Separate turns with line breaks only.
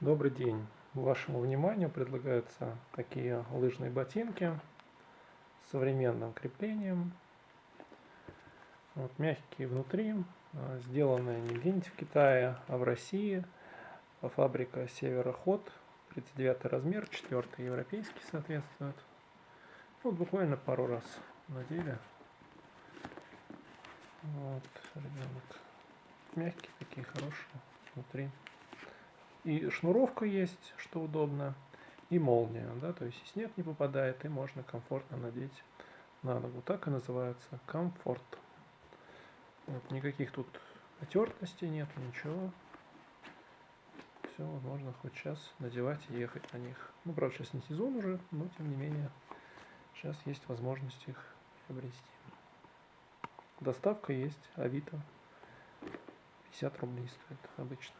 Добрый день. Вашему вниманию предлагаются такие лыжные ботинки с современным креплением. Вот, мягкие внутри, а, сделанные не где-нибудь в Китае, а в России. Фабрика Североход, 39 размер, 4 европейский соответствует. Вот буквально пару раз надели. Вот, ребенок. Мягкие такие, хорошие внутри. И шнуровка есть, что удобно, и молния, да, то есть и снег не попадает, и можно комфортно надеть на ногу. Так и называется комфорт. Вот, никаких тут отертостей нет, ничего. Все, можно хоть сейчас надевать и ехать на них. Ну, правда, сейчас не сезон уже, но тем не менее, сейчас есть возможность их приобрести. Доставка есть, Авито. 50 рублей стоит обычно.